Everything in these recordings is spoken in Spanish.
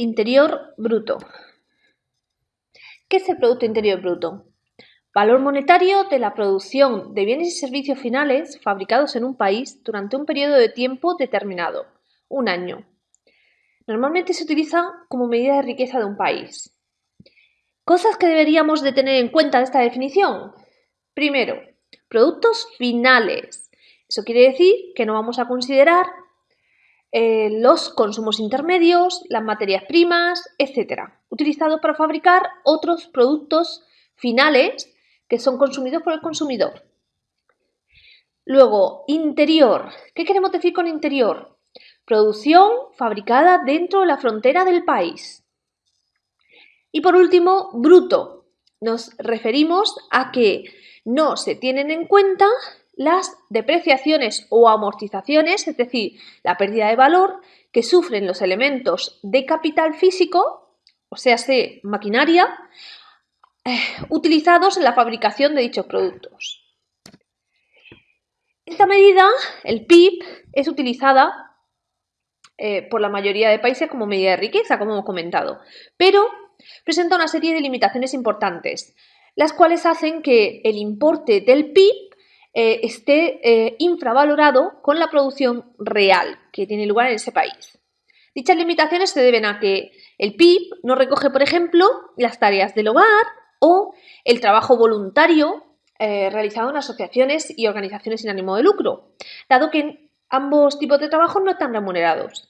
Interior Bruto. ¿Qué es el Producto Interior Bruto? Valor monetario de la producción de bienes y servicios finales fabricados en un país durante un periodo de tiempo determinado, un año. Normalmente se utiliza como medida de riqueza de un país. Cosas que deberíamos de tener en cuenta de esta definición. Primero, productos finales. Eso quiere decir que no vamos a considerar eh, los consumos intermedios, las materias primas, etc., utilizados para fabricar otros productos finales que son consumidos por el consumidor. Luego, interior. ¿Qué queremos decir con interior? Producción fabricada dentro de la frontera del país. Y por último, bruto. Nos referimos a que no se tienen en cuenta las depreciaciones o amortizaciones, es decir, la pérdida de valor que sufren los elementos de capital físico, o sea, se maquinaria, eh, utilizados en la fabricación de dichos productos. Esta medida, el PIB, es utilizada eh, por la mayoría de países como medida de riqueza, como hemos comentado, pero presenta una serie de limitaciones importantes, las cuales hacen que el importe del PIB eh, esté eh, infravalorado con la producción real que tiene lugar en ese país. Dichas limitaciones se deben a que el PIB no recoge, por ejemplo, las tareas del hogar o el trabajo voluntario eh, realizado en asociaciones y organizaciones sin ánimo de lucro, dado que ambos tipos de trabajo no están remunerados.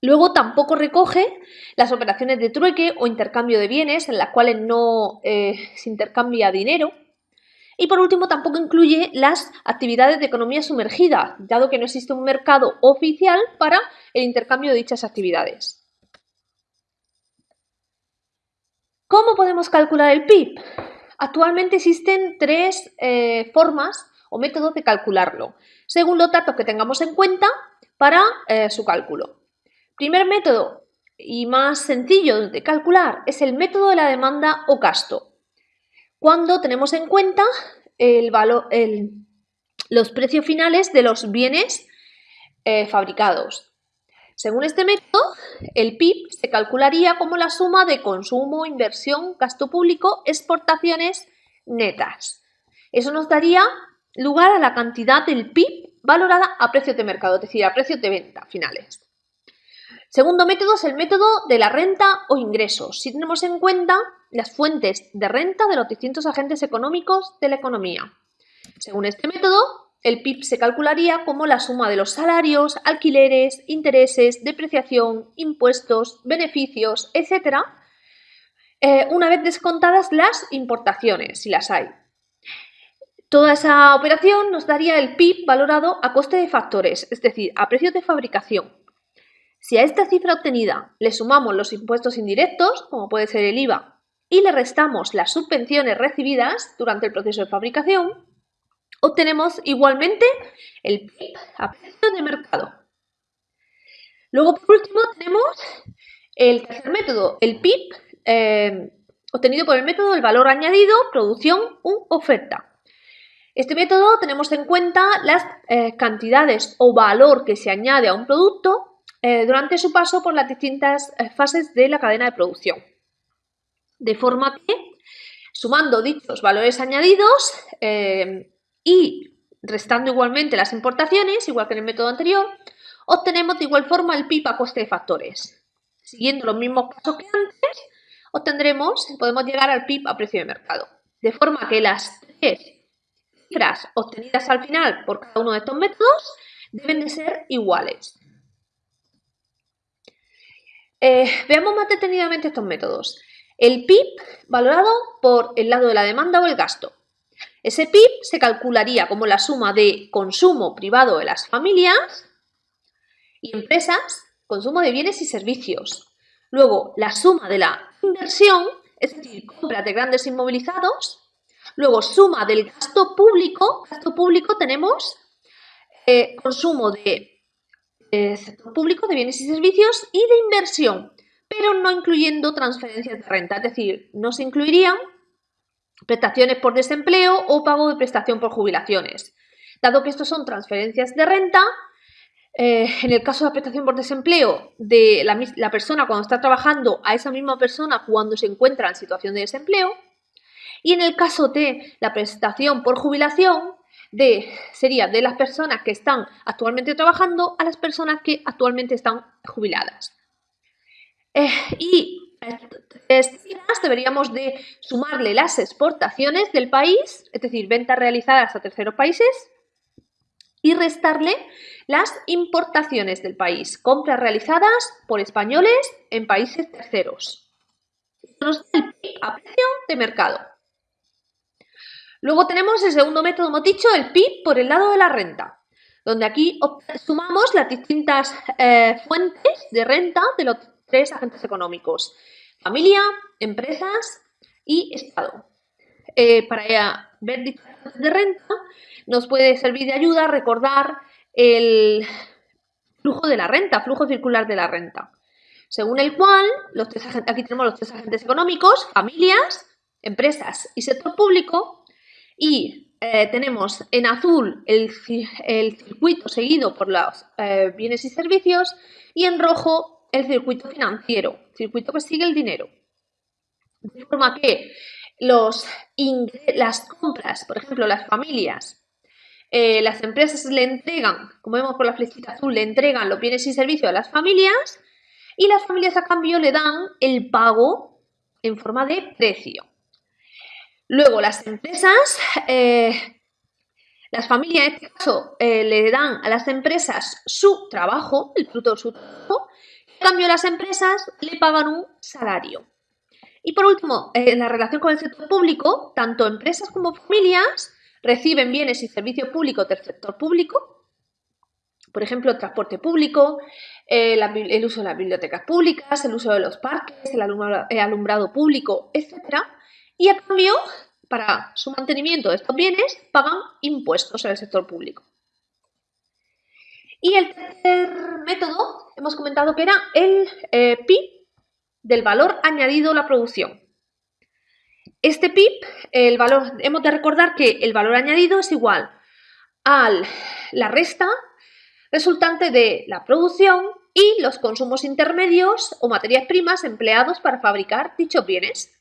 Luego tampoco recoge las operaciones de trueque o intercambio de bienes en las cuales no se intercambia dinero y por último, tampoco incluye las actividades de economía sumergida, dado que no existe un mercado oficial para el intercambio de dichas actividades. ¿Cómo podemos calcular el PIB? Actualmente existen tres eh, formas o métodos de calcularlo, según los datos que tengamos en cuenta para eh, su cálculo. Primer método y más sencillo de calcular es el método de la demanda o gasto cuando tenemos en cuenta los precios finales de los bienes eh, fabricados. Según este método, el PIB se calcularía como la suma de consumo, inversión, gasto público, exportaciones netas. Eso nos daría lugar a la cantidad del PIB valorada a precios de mercado, es decir, a precios de venta finales. Segundo método es el método de la renta o ingresos, si tenemos en cuenta las fuentes de renta de los distintos agentes económicos de la economía. Según este método, el PIB se calcularía como la suma de los salarios, alquileres, intereses, depreciación, impuestos, beneficios, etc., eh, una vez descontadas las importaciones, si las hay. Toda esa operación nos daría el PIB valorado a coste de factores, es decir, a precios de fabricación. Si a esta cifra obtenida le sumamos los impuestos indirectos, como puede ser el IVA, y le restamos las subvenciones recibidas durante el proceso de fabricación, obtenemos igualmente el PIB a precio de mercado. Luego, por último, tenemos el tercer método, el PIB eh, obtenido por el método del valor añadido, producción u oferta. Este método tenemos en cuenta las eh, cantidades o valor que se añade a un producto eh, durante su paso por las distintas eh, fases de la cadena de producción. De forma que, sumando dichos valores añadidos eh, y restando igualmente las importaciones, igual que en el método anterior, obtenemos de igual forma el PIB a coste de factores. Siguiendo los mismos pasos que antes, obtendremos, podemos llegar al PIB a precio de mercado. De forma que las tres cifras obtenidas al final por cada uno de estos métodos deben de ser iguales. Eh, veamos más detenidamente estos métodos. El PIB valorado por el lado de la demanda o el gasto. Ese PIB se calcularía como la suma de consumo privado de las familias y empresas, consumo de bienes y servicios. Luego, la suma de la inversión, es decir, compra de grandes inmovilizados. Luego, suma del gasto público. Gasto público tenemos eh, consumo de sector público de bienes y servicios y de inversión, pero no incluyendo transferencias de renta, es decir, no se incluirían prestaciones por desempleo o pago de prestación por jubilaciones. Dado que estos son transferencias de renta, eh, en el caso de la prestación por desempleo de la, la persona cuando está trabajando a esa misma persona cuando se encuentra en situación de desempleo. Y en el caso de la prestación por jubilación, de, sería de las personas que están actualmente trabajando a las personas que actualmente están jubiladas. Eh, y estas deberíamos de sumarle las exportaciones del país, es decir, ventas realizadas a terceros países, y restarle las importaciones del país, compras realizadas por españoles en países terceros. Esto nos da el PIB a precio de mercado. Luego tenemos el segundo método, hemos dicho, el PIB por el lado de la renta, donde aquí sumamos las distintas eh, fuentes de renta de los tres agentes económicos, familia, empresas y Estado. Eh, para ver distintas de renta nos puede servir de ayuda recordar el flujo de la renta, flujo circular de la renta, según el cual los tres aquí tenemos los tres agentes económicos, familias, empresas y sector público, y eh, tenemos en azul el, circuito seguido por los eh, bienes y servicios y en rojo el circuito financiero, circuito que sigue el dinero. De forma que los las compras, por ejemplo, las familias, eh, las empresas le entregan, como vemos por la flechita azul, le entregan los bienes y servicios a las familias y las familias a cambio le dan el pago en forma de precio. Luego, las empresas, eh, las familias en este caso, eh, le dan a las empresas su trabajo, el fruto de su trabajo, en cambio las empresas le pagan un salario. Y por último, en la relación con el sector público, tanto empresas como familias reciben bienes y servicios públicos del sector público, por ejemplo, el transporte público, eh, el uso de las bibliotecas públicas, el uso de los parques, el alumbrado público, etc., y a cambio, para su mantenimiento de estos bienes, pagan impuestos en el sector público. Y el tercer método, hemos comentado que era el eh, PIB del valor añadido a la producción. Este PIB, el valor, hemos de recordar que el valor añadido es igual a la resta resultante de la producción y los consumos intermedios o materias primas empleados para fabricar dichos bienes.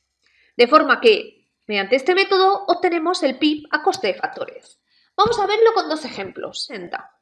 De forma que, mediante este método, obtenemos el PIB a coste de factores. Vamos a verlo con dos ejemplos. Senta.